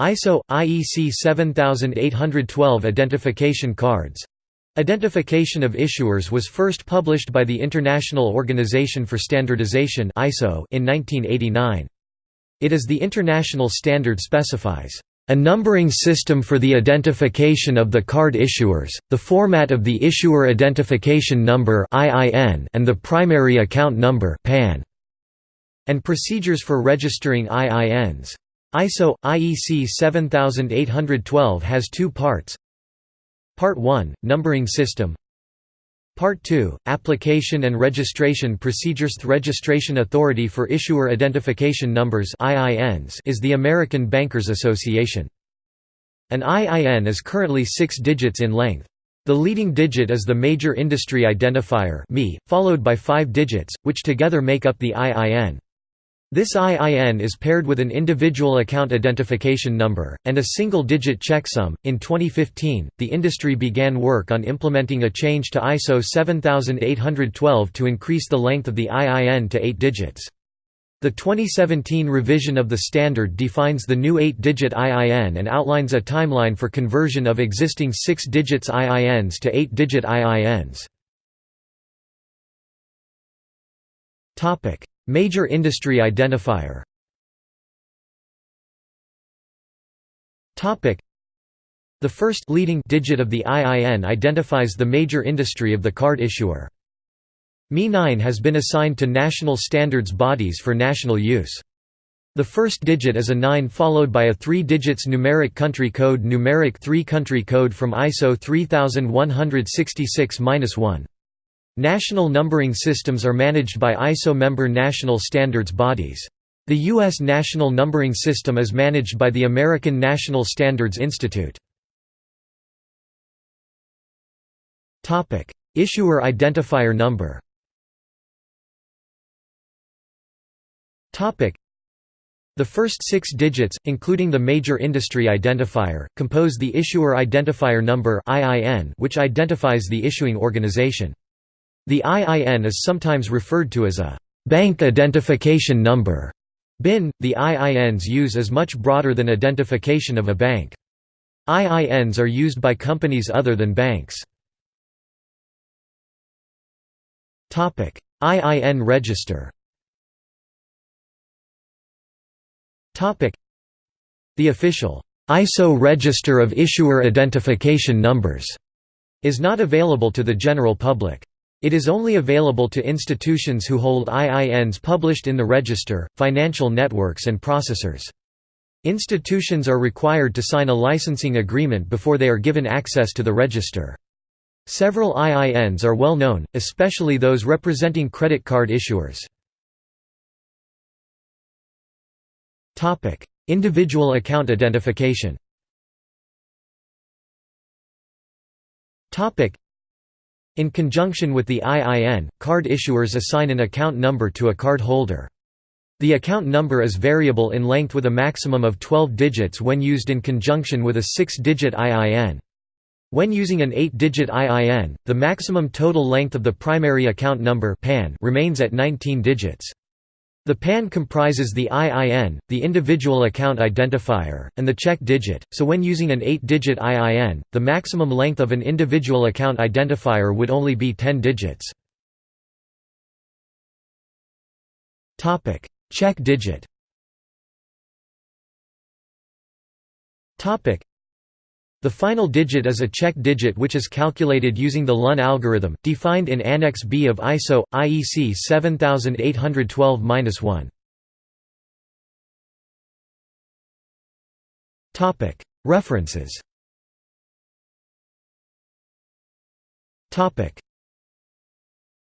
ISO IEC 7812 identification cards Identification of issuers was first published by the International Organization for Standardization (ISO) in 1989. It is the international standard specifies a numbering system for the identification of the card issuers, the format of the issuer identification number (IIN) and the primary account number (PAN), and procedures for registering IINs. ISO IEC 7812 has two parts. Part 1 Numbering system Part 2 Application and registration procedures The Registration Authority for Issuer Identification Numbers IINs is the American Bankers Association. An IIN is currently 6 digits in length. The leading digit is the Major Industry Identifier followed by 5 digits, which together make up the IIN. This IIN is paired with an individual account identification number, and a single digit checksum. In 2015, the industry began work on implementing a change to ISO 7812 to increase the length of the IIN to 8 digits. The 2017 revision of the standard defines the new 8-digit IIN and outlines a timeline for conversion of existing 6 digits IINs to 8-digit IINs. Major industry identifier Topic: The first leading digit of the IIN identifies the major industry of the card issuer. ME9 has been assigned to national standards bodies for national use. The first digit is a 9 followed by a 3 digits numeric country code numeric 3 country code from ISO 3166-1. National numbering systems are managed by ISO member national standards bodies. The U.S. national numbering system is managed by the American National Standards Institute. Issuer identifier number the first six digits, including the major industry identifier, compose the Issuer Identifier Number which identifies the issuing organization. The IIN is sometimes referred to as a bank identification number. BIN, the IIN's use is much broader than identification of a bank. IINs are used by companies other than banks. IIN register The official ISO Register of Issuer Identification Numbers is not available to the general public. It is only available to institutions who hold IINs published in the register, financial networks and processors. Institutions are required to sign a licensing agreement before they are given access to the register. Several IINs are well known, especially those representing credit card issuers. Individual account identification in conjunction with the IIN, card issuers assign an account number to a card holder. The account number is variable in length with a maximum of 12 digits when used in conjunction with a 6-digit IIN. When using an 8-digit IIN, the maximum total length of the primary account number remains at 19 digits. The PAN comprises the IIN, the individual account identifier, and the check digit, so when using an 8-digit IIN, the maximum length of an individual account identifier would only be 10 digits. check digit the final digit is a check digit which is calculated using the Luhn algorithm, defined in Annex B of ISO, IEC 7812-1. References